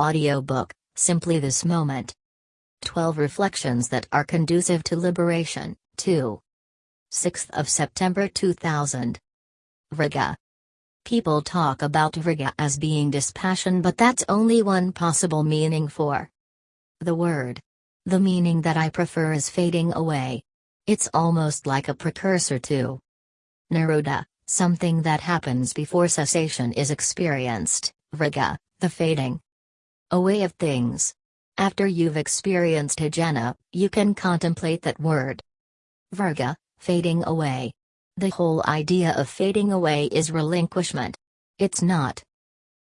Audiobook Simply This Moment. 12 Reflections that are conducive to liberation. 2. 6th of September 2000. Viraga. People talk about Viraga as being dispassion, but that's only one possible meaning for the word. The meaning that I prefer is fading away. It's almost like a precursor to Nirodha, something that happens before cessation is experienced, Viraga, the fading away of things. After you've experienced Hijana, you can contemplate that word. Viraga, fading away. The whole idea of fading away is relinquishment. It's not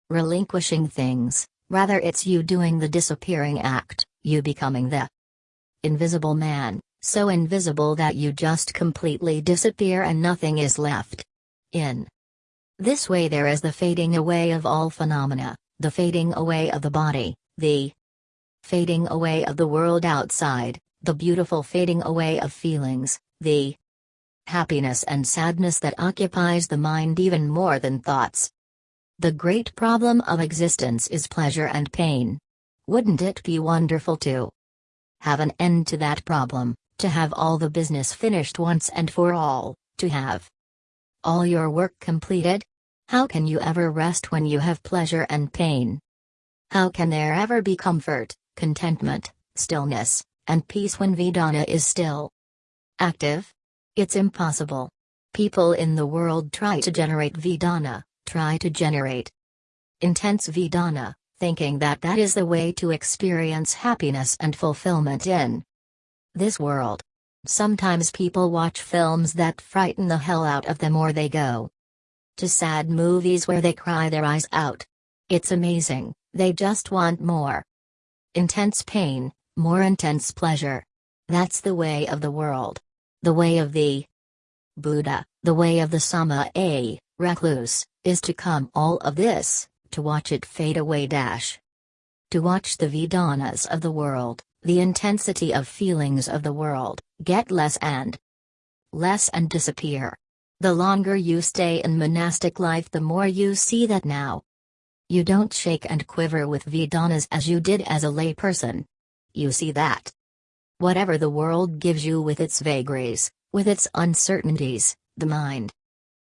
relinquishing things, rather, it's you doing the disappearing act, you becoming the invisible man, so invisible that you just completely disappear and nothing is left. In this way, there is the fading away of all phenomena, the fading away of the body, the fading away of the world outside, the beautiful fading away of feelings, the happiness and sadness that occupies the mind even more than thoughts. The great problem of existence is pleasure and pain. Wouldn't it be wonderful to have an end to that problem, to have all the business finished once and for all, to have all your work completed? How can you ever rest when you have pleasure and pain? How can there ever be comfort, contentment, stillness, and peace when Vedana is still active? It's impossible. People in the world try to generate Vedana, try to generate intense Vedana, thinking that that is the way to experience happiness and fulfillment in this world. Sometimes people watch films that frighten the hell out of them or they go to sad movies where they cry their eyes out. It's amazing, they just want more. Intense pain, more intense pleasure. That's the way of the world. The way of the Buddha, the way of the Sama a recluse, is to come all of this, to watch it fade away dash. To watch the Vedanas of the world, the intensity of feelings of the world, get less and less and disappear. The longer you stay in monastic life, the more you see that now. You don't shake and quiver with Vedanas as you did as a layperson. You see that. Whatever the world gives you with its vagaries, with its uncertainties, the mind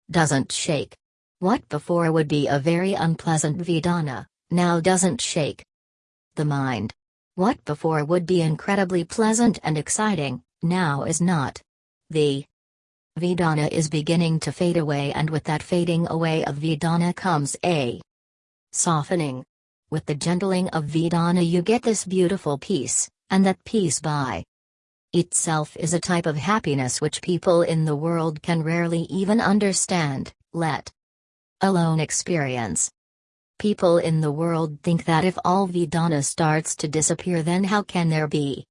doesn't shake. What before would be a very unpleasant Vedana, now doesn't shake. The mind. What before would be incredibly pleasant and exciting, now is not. The Vedana is beginning to fade away, and with that fading away of Vedana comes a softening. With the gentling of Vedana, you get this beautiful peace, and that peace by itself is a type of happiness which people in the world can rarely even understand, let alone experience. People in the world think that if all Vedana starts to disappear, then how can there be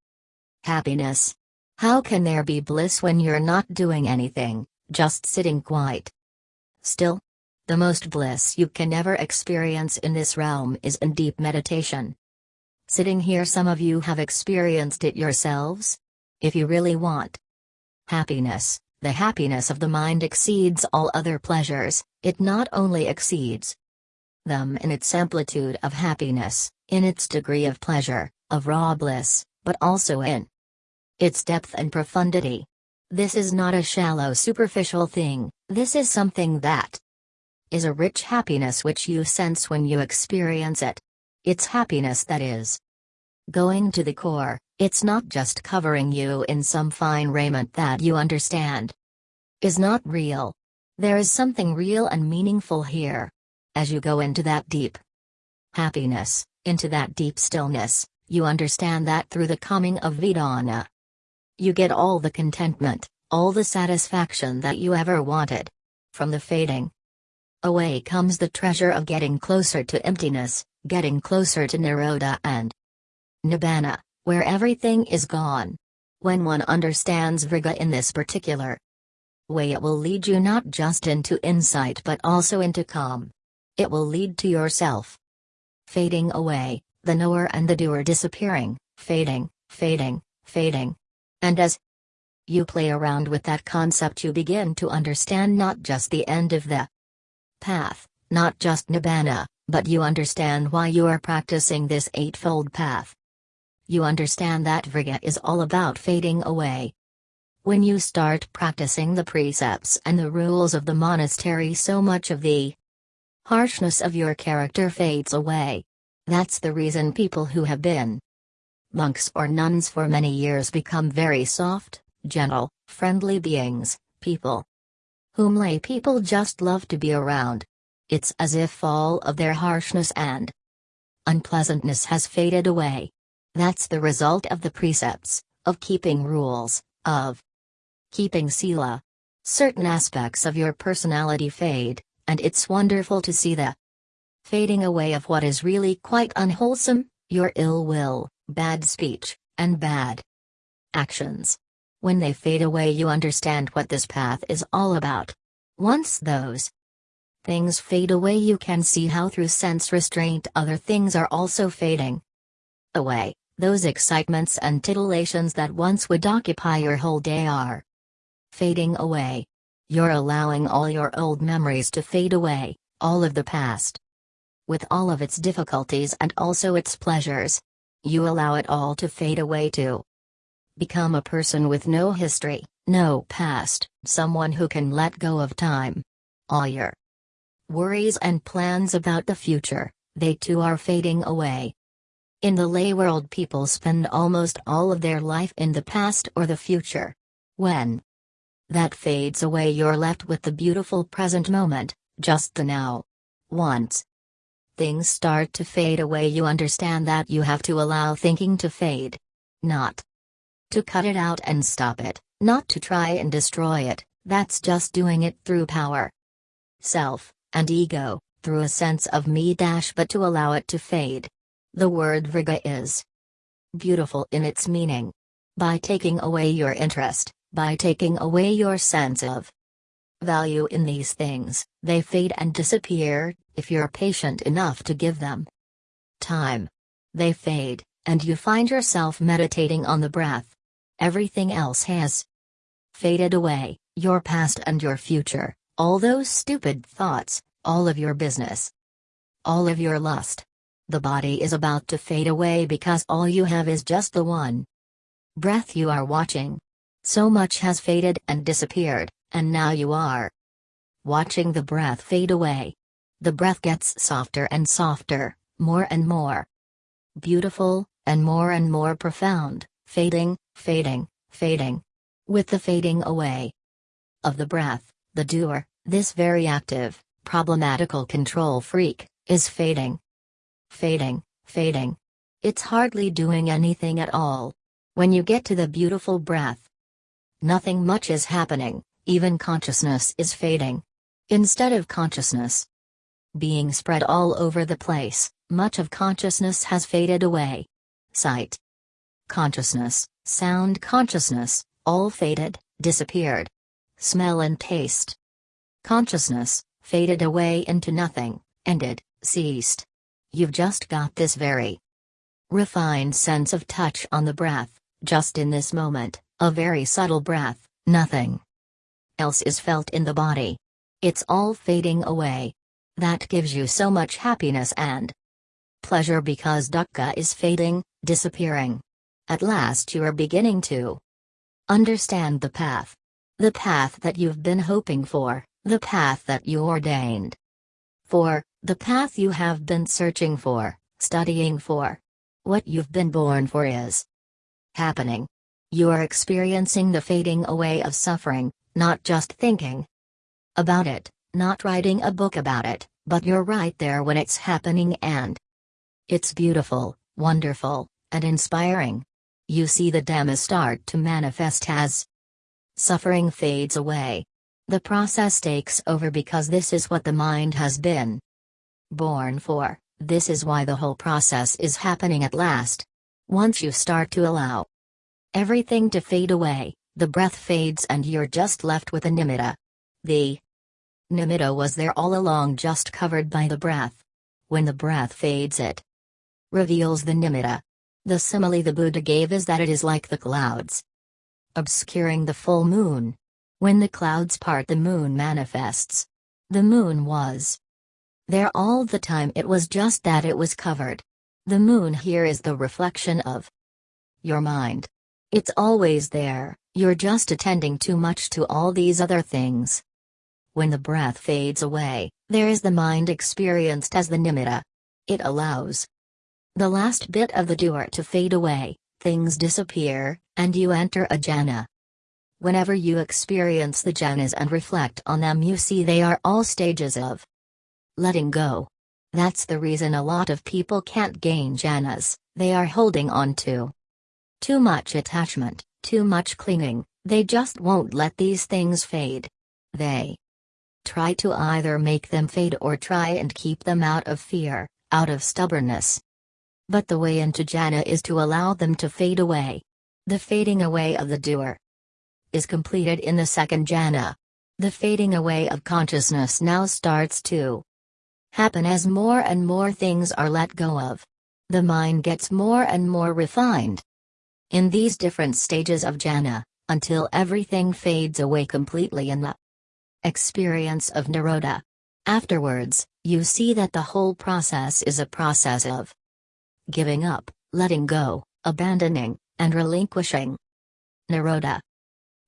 happiness? How can there be bliss when you're not doing anything, just sitting quiet? Still, the most bliss you can ever experience in this realm is in deep meditation. Sitting here, some of you have experienced it yourselves? If you really want happiness, the happiness of the mind exceeds all other pleasures, it not only exceeds them in its amplitude of happiness, in its degree of pleasure, of raw bliss, but also in its depth and profundity. This is not a shallow superficial thing, this is something that is a rich happiness which you sense when you experience it. It's happiness that is going to the core, it's not just covering you in some fine raiment that you understand is not real. There is something real and meaningful here. As you go into that deep happiness, into that deep stillness, you understand that through the coming of Vedana. You get all the contentment, all the satisfaction that you ever wanted. From the fading away comes the treasure of getting closer to emptiness, getting closer to Nirodha and Nibbana, where everything is gone. When one understands Viraga in this particular way, it will lead you not just into insight but also into calm. It will lead to yourself fading away, the knower and the doer disappearing, fading, fading, fading, and as you play around with that concept, you begin to understand not just the end of the path, not just Nibbana, But you understand why you are practicing this eightfold path. You understand that Viraga is all about fading away. When you start practicing the precepts and the rules of the monastery, so much of the harshness of your character fades away. That's the reason people who have been monks or nuns for many years become very soft, gentle, friendly beings, people whom lay people just love to be around. It's as if all of their harshness and unpleasantness has faded away. That's the result of the precepts, of keeping rules, of keeping sila. Certain aspects of your personality fade, and it's wonderful to see the fading away of what is really quite unwholesome, your ill will, bad speech, and bad actions. When they fade away, you understand what this path is all about. Once those things fade away, you can see how through sense restraint other things are also fading away. Those excitements and titillations that once would occupy your whole day are fading away. You're allowing all your old memories to fade away, all of the past. With all of its difficulties and also its pleasures. You allow it all to fade away too. Become a person with no history, no past, someone who can let go of time. All your worries and plans about the future, they too are fading away. In the lay world, people spend almost all of their life in the past or the future. When that fades away, you're left with the beautiful present moment, just the now. Once things start to fade away, you understand that you have to allow thinking to fade. Not to cut it out and stop it, not to try and destroy it, that's just doing it through power. Self, and ego, through a sense of me dash but to allow it to fade. The word Viraga is beautiful in its meaning. By taking away your interest, by taking away your sense of value in these things, they fade and disappear, if you're patient enough to give them time. They fade, and you find yourself meditating on the breath. Everything else has faded away your past and your future, all those stupid thoughts, all of your business, all of your lust. The body is about to fade away because all you have is just the one breath you are watching. So much has faded and disappeared, and now you are watching the breath fade away. The breath gets softer and softer, more and more beautiful, and more and more profound, fading, fading, fading. With the fading away of the breath, the doer, this very active, problematical control freak, is fading. Fading, fading. It's hardly doing anything at all. When you get to the beautiful breath, Nothing much is happening, even consciousness is fading. Instead of consciousness being spread all over the place, much of consciousness has faded away. Sight consciousness, sound consciousness, all faded, disappeared. Smell and taste consciousness, faded away into nothing, ended, ceased. You've just got this very refined sense of touch on the breath, just in this moment. A very subtle breath, nothing else is felt in the body. It's all fading away. That gives you so much happiness and pleasure because dukkha is fading, disappearing. At last you are beginning to understand the path. The path that you've been hoping for, the path that you ordained for, the path you have been searching for, studying for. What you've been born for is happening. You are experiencing the fading away of suffering, not just thinking about it, not writing a book about it, but you're right there when it's happening and it's beautiful, wonderful, and inspiring. You see the Dhamma start to manifest as suffering fades away. The process takes over because this is what the mind has been born for, this is why the whole process is happening at last. Once you start to allow Everything to fade away, the breath fades and you're just left with a nimitta. The nimitta was there all along just covered by the breath. When the breath fades it reveals the nimitta. The simile the Buddha gave is that it is like the clouds obscuring the full moon. When the clouds part the moon manifests. The moon was There all the time it was just that it was covered. The moon here is the reflection of your mind. It's always there, you're just attending too much to all these other things. When the breath fades away, there is the mind experienced as the nimitta. It allows the last bit of the doer to fade away, things disappear, and you enter a jhana. Whenever you experience the jhanas and reflect on them, you see they are all stages of letting go. That's the reason a lot of people can't gain jhanas, they are holding on to too much attachment, too much clinging, they just won't let these things fade. They try to either make them fade or try and keep them out of fear, out of stubbornness. But the way into jhana is to allow them to fade away. The fading away of the doer is completed in the second jhana. The fading away of consciousness now starts to happen as more and more things are let go of. The mind gets more and more refined. In these different stages of jhana, until everything fades away completely in the experience of Nirodha. Afterwards, you see that the whole process is a process of giving up, letting go, abandoning, and relinquishing. Nirodha.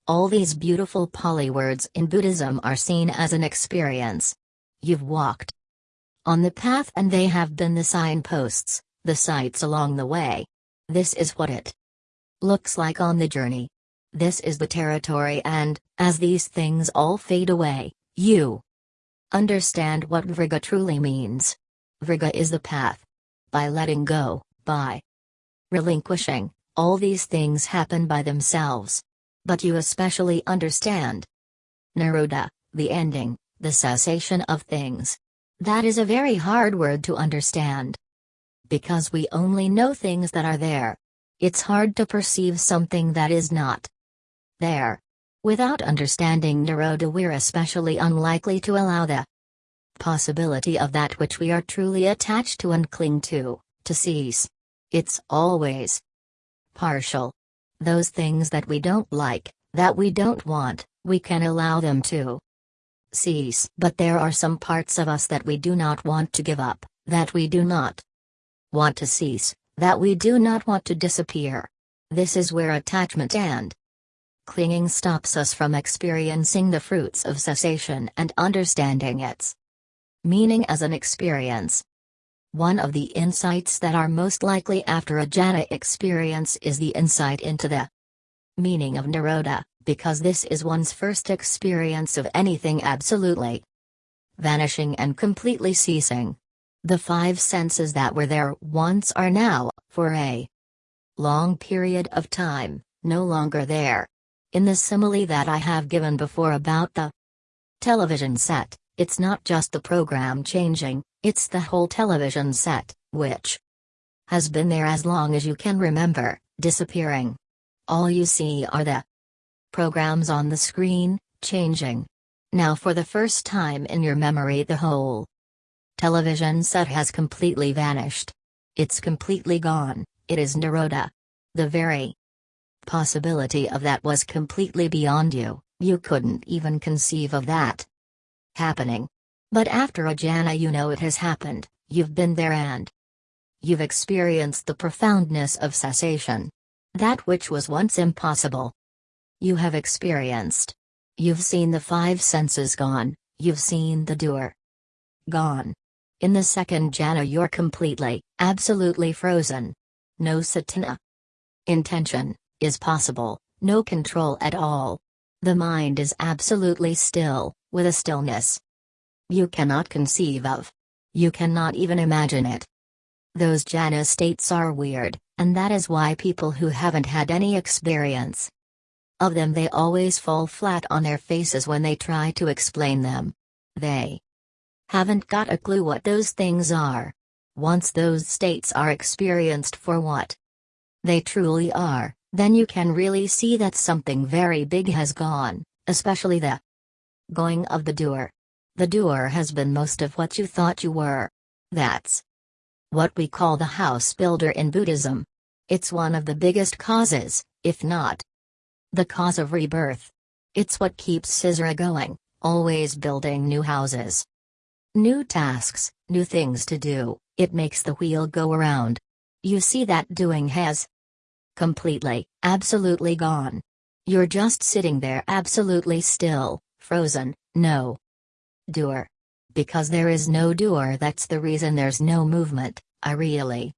All these beautiful Pali words in Buddhism are seen as an experience. You've walked on the path and they have been the signposts, the sights along the way. This is what it looks like on the journey. This is the territory and, as these things all fade away, you understand what Viraga truly means. Viraga is the path. By letting go, by relinquishing, all these things happen by themselves. But you especially understand Nirodha, the ending, the cessation of things. That is a very hard word to understand. Because we only know things that are there. It's hard to perceive something that is not there. Without understanding Nirodha, we're especially unlikely to allow the possibility of that which we are truly attached to and cling to, to cease. It's always partial. Those things that we don't like, that we don't want, we can allow them to cease. But there are some parts of us that we do not want to give up, that we do not want to cease, that we do not want to disappear. This is where attachment and clinging stops us from experiencing the fruits of cessation and understanding its meaning as an experience. One of the insights that are most likely after a jhana experience is the insight into the meaning of Nirodha because this is one's first experience of anything absolutely vanishing and completely ceasing. The five senses that were there once are now, for a long period of time, no longer there. In the simile that I have given before about the television set, it's not just the program changing, it's the whole television set, which has been there as long as you can remember, disappearing. All you see are the programs on the screen, changing. Now for the first time in your memory the whole television set has completely vanished. It's completely gone, it is Nirodha. The very possibility of that was completely beyond you, you couldn't even conceive of that happening. But after a you know it has happened, you've been there and you've experienced the profoundness of cessation. That which was once impossible, you have experienced. You've seen the five senses gone, you've seen the doer gone. In the second jhana, you're completely, absolutely frozen. No cetana. Intention is possible, no control at all. The mind is absolutely still, with a stillness you cannot conceive of. You cannot even imagine it. Those jhana states are weird, and that is why people who haven't had any experience of them they always fall flat on their faces when they try to explain them. They haven't got a clue what those things are. Once those states are experienced for what they truly are, then you can really see that something very big has gone, especially the going of the doer. The doer has been most of what you thought you were. That's what we call the house builder in Buddhism. It's one of the biggest causes, if not the cause of rebirth. It's what keeps Sisra going, always building new houses. New tasks, new things to do, it makes the wheel go around. You see that doing has completely, absolutely gone. You're just sitting there absolutely still, frozen, no doer. Because there is no doer, that's the reason there's no movement, I really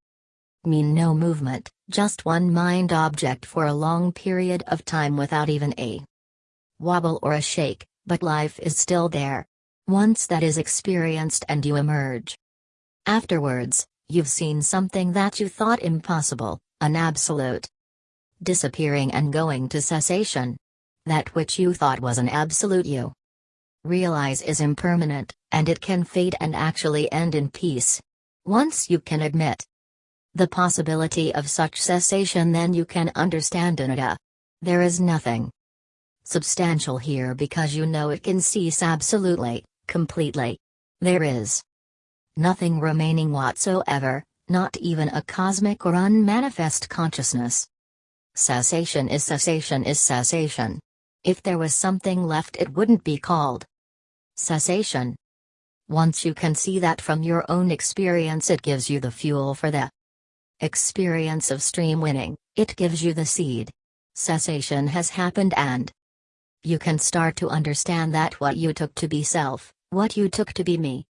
mean no movement, just one mind object for a long period of time without even a wobble or a shake, but life is still there. Once that is experienced and you emerge. Afterwards, you've seen something that you thought impossible, an absolute disappearing and going to cessation. That which you thought was an absolute you realize is impermanent, and it can fade and actually end in peace. Once you can admit the possibility of such cessation, then you can understand anatta. There is nothing substantial here because you know it can cease absolutely completely. There is nothing remaining whatsoever, not even a cosmic or unmanifest consciousness. Cessation is cessation is cessation. If there was something left, it wouldn't be called cessation. Once you can see that from your own experience, it gives you the fuel for the experience of stream winning, it gives you the seed. Cessation has happened, and you can start to understand that what you took to be self what you took to be me.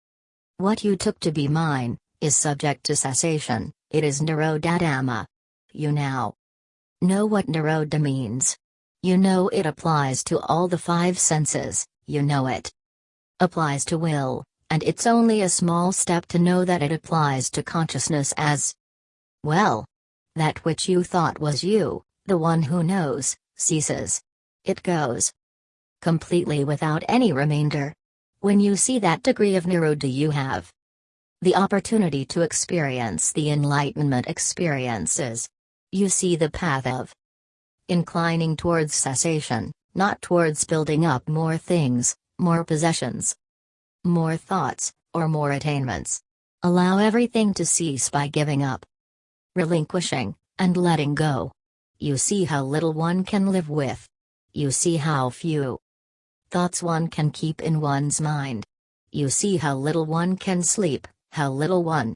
What you took to be mine, is subject to cessation, it is Nirodha You now know what Nirodha means. You know it applies to all the five senses, you know it applies to will, and it's only a small step to know that it applies to consciousness as well. That which you thought was you, the one who knows, ceases. It goes completely without any remainder. When you see that degree of Nirodha you have the opportunity to experience the enlightenment experiences. You see the path of inclining towards cessation, not towards building up more things, more possessions, more thoughts, or more attainments. Allow everything to cease by giving up, relinquishing, and letting go. You see how little one can live with. You see how few thoughts one can keep in one's mind. You see how little one can sleep, how little one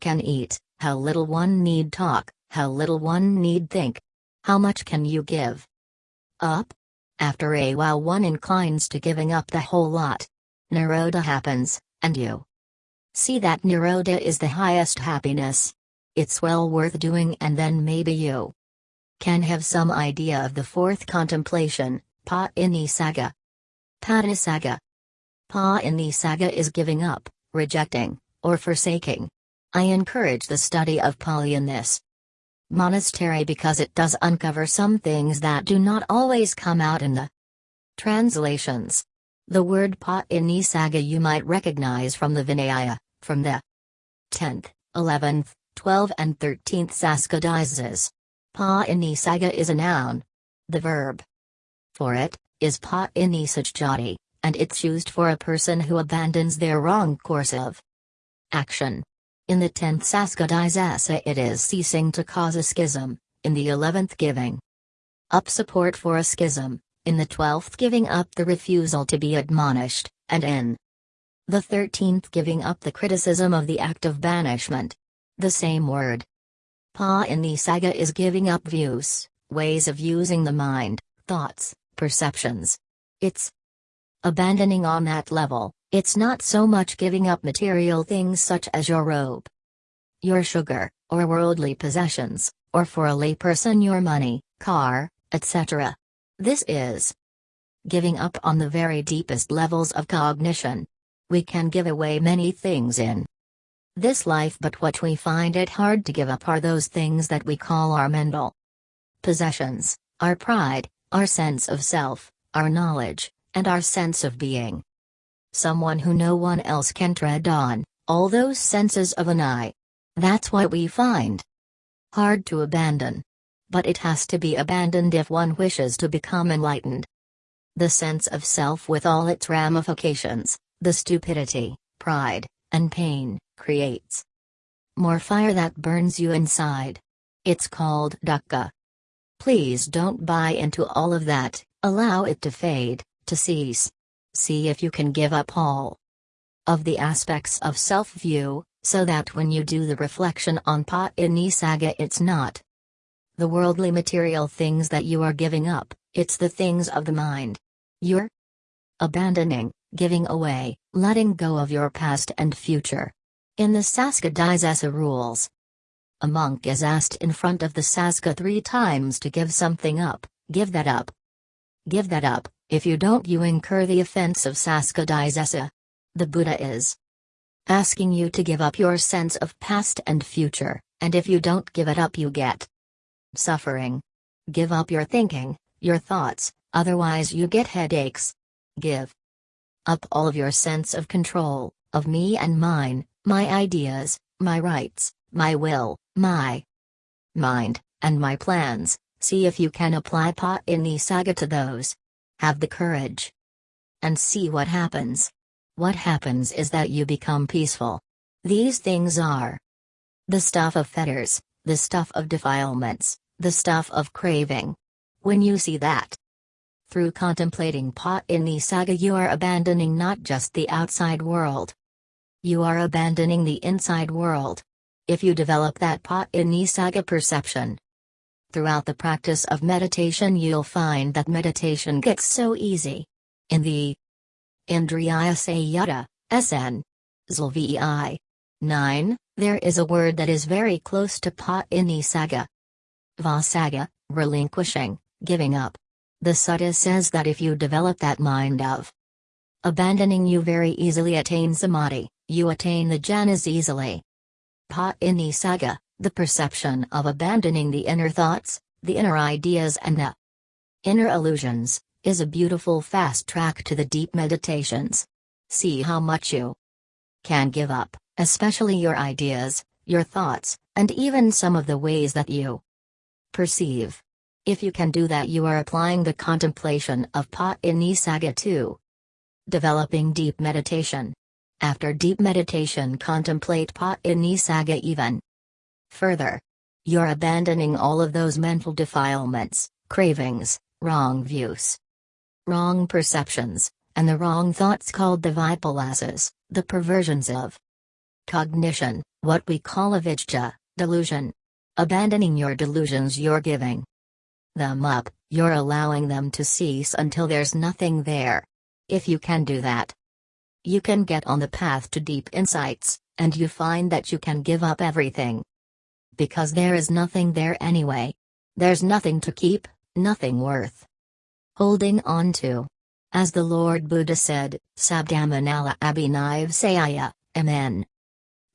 can eat, how little one need talk, how little one need think. How much can you give up? After a while, one inclines to giving up the whole lot. Nirodha happens, and you see that Nirodha is the highest happiness. It's well worth doing, and then maybe you can have some idea of the fourth contemplation, Pa Ini Saga. Patinissagga. Pa Saga is giving up, rejecting, or forsaking. I encourage the study of Pali in this monastery because it does uncover some things that do not always come out in the translations. The word Pa Saga you might recognize from the Vinaya, from the 10th, 11th, 12th and 13th Sanghadisesas. Pa Saga is a noun. The verb for it is patinissajjati, and it's used for a person who abandons their wrong course of action. In the 10th Sanghadisesa it is ceasing to cause a schism, in the 11th giving up support for a schism, in the 12th giving up the refusal to be admonished, and in the 13th giving up the criticism of the act of banishment. The same word. Patinissagga is giving up views, ways of using the mind, thoughts, perceptions. It's abandoning on that level, it's not so much giving up material things such as your robe, your sugar, or worldly possessions, or for a layperson your money, car, etc. This is giving up on the very deepest levels of cognition. We can give away many things in this life, but what we find it hard to give up are those things that we call our mental possessions, our pride, our sense of self, our knowledge, and our sense of being. Someone who no one else can tread on, all those senses of an eye. That's why we find hard to abandon. But it has to be abandoned if one wishes to become enlightened. The sense of self with all its ramifications, the stupidity, pride, and pain, creates more fire that burns you inside. It's called dukkha. Please don't buy into all of that, allow it to fade, to cease. See if you can give up all of the aspects of self view, so that when you do the reflection on Patinissagga, it's not the worldly material things that you are giving up, it's the things of the mind. You're abandoning, giving away, letting go of your past and future. In the Sanghadisesa rules, a monk is asked in front of the Sangha three times to give something up, give that up. Give that up, if you don't you incur the offense of Sanghadisesa. The Buddha is asking you to give up your sense of past and future, and if you don't give it up you get suffering. Give up your thinking, your thoughts, otherwise you get headaches. Give up all of your sense of control, of me and mine, my ideas, my rights, my will, my mind, and my plans, see if you can apply Pa in to those. Have the courage. And see what happens. What happens is that you become peaceful. These things are the stuff of fetters, the stuff of defilements, the stuff of craving. When you see that, through contemplating Patinissagga, you are abandoning not just the outside world, you are abandoning the inside world. If you develop that Patinissagga perception, throughout the practice of meditation, you'll find that meditation gets so easy. In the Indriya Samyutta, SN. Zlvi. 9, there is a word that is very close to Pa in the saga. Vossagga, relinquishing, giving up. The sutta says that if you develop that mind of abandoning you very easily attain samadhi, you attain the jhanas easily. Patinissagga, the perception of abandoning the inner thoughts, the inner ideas and the inner illusions, is a beautiful fast track to the deep meditations. See how much you can give up, especially your ideas, your thoughts, and even some of the ways that you perceive. If you can do that, you are applying the contemplation of Patinissagga to developing deep meditation. After deep meditation, contemplate Patinissagga even further. You're abandoning all of those mental defilements, cravings, wrong views, wrong perceptions, and the wrong thoughts called the vipalasas, the perversions of cognition, what we call avijja, delusion. Abandoning your delusions, you're giving them up, you're allowing them to cease until there's nothing there. If you can do that, you can get on the path to deep insights, and you find that you can give up everything. Because there is nothing there anyway. There's nothing to keep, nothing worth holding on to. As the Lord Buddha said, Sabdamanala Abhinav Sayaya, Amen.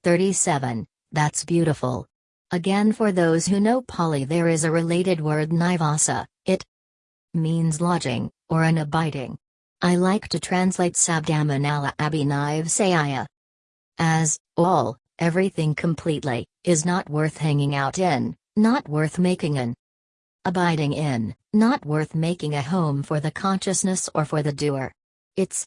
37, that's beautiful. Again, for those who know Pali, there is a related word nivasa, it means lodging, or an abiding. I like to translate Sabdamanala Abhinav Sayaya as, all, everything completely, is not worth hanging out in, not worth making an abiding in, not worth making a home for the consciousness or for the doer. It's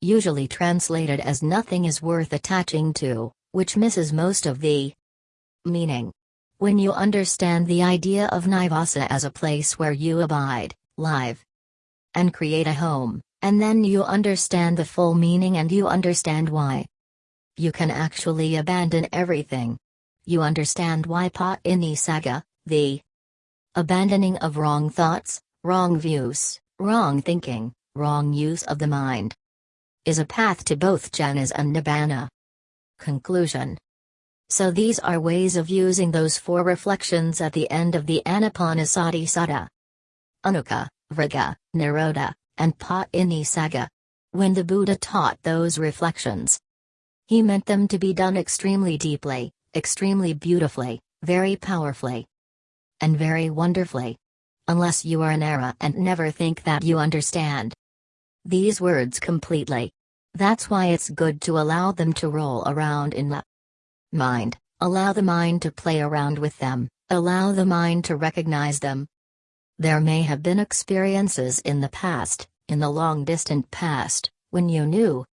usually translated as nothing is worth attaching to, which misses most of the meaning. When you understand the idea of Nivasa as a place where you abide, live, and create a home, and then you understand the full meaning and you understand why. You can actually abandon everything. You understand why Patinissagga, the abandoning of wrong thoughts, wrong views, wrong thinking, wrong use of the mind, is a path to both jhanas and nibbana. Conclusion so these are ways of using those four reflections at the end of the Anapanasati Sutta. Anicca, Viraga, Nirodha, and Patinissagga. When the Buddha taught those reflections, he meant them to be done extremely deeply, extremely beautifully, very powerfully, and very wonderfully. Unless you are an arahant never think that you understand these words completely. That's why it's good to allow them to roll around in the mind, allow the mind to play around with them, allow the mind to recognize them. There may have been experiences in the past, in the long distant past, when you knew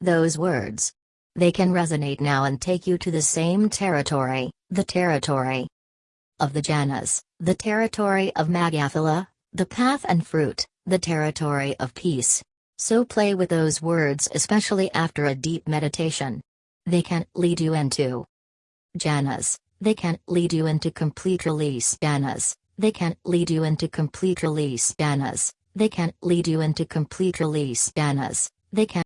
those words. They can resonate now and take you to the same territory, the territory of the jhanas, the territory of magga-phala, the path and fruit, the territory of peace. So play with those words, especially after a deep meditation. They can lead you into jhanas, they can lead you into complete release jhanas, they can lead you into complete release jhanas, they can lead you into complete release jhanas, they can